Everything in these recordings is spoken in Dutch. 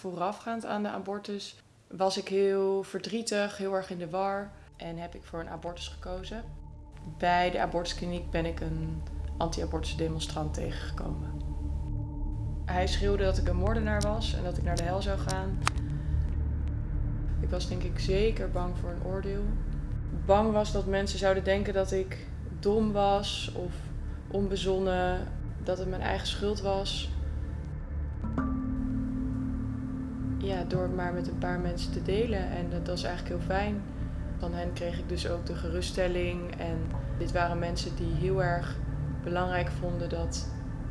voorafgaand aan de abortus was ik heel verdrietig, heel erg in de war en heb ik voor een abortus gekozen. Bij de abortuskliniek ben ik een anti-abortus demonstrant tegengekomen. Hij schreeuwde dat ik een moordenaar was en dat ik naar de hel zou gaan. Ik was denk ik zeker bang voor een oordeel. Bang was dat mensen zouden denken dat ik dom was of onbezonnen, dat het mijn eigen schuld was. Ja, door het maar met een paar mensen te delen en dat was eigenlijk heel fijn. Van hen kreeg ik dus ook de geruststelling en dit waren mensen die heel erg belangrijk vonden dat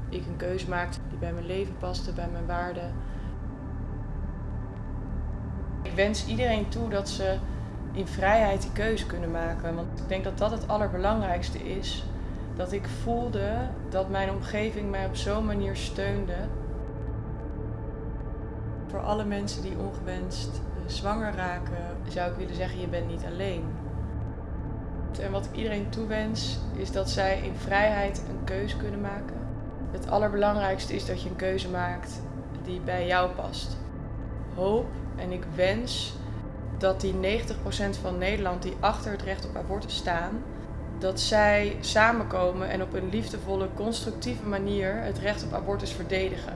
ik een keuze maakte die bij mijn leven paste, bij mijn waarden. Ik wens iedereen toe dat ze in vrijheid die keuze kunnen maken. Want ik denk dat dat het allerbelangrijkste is. Dat ik voelde dat mijn omgeving mij op zo'n manier steunde. Voor alle mensen die ongewenst eh, zwanger raken, zou ik willen zeggen: je bent niet alleen. En wat ik iedereen toewens, is dat zij in vrijheid een keuze kunnen maken. Het allerbelangrijkste is dat je een keuze maakt die bij jou past. Hoop en ik wens dat die 90% van Nederland die achter het recht op abortus staan, dat zij samenkomen en op een liefdevolle, constructieve manier het recht op abortus verdedigen.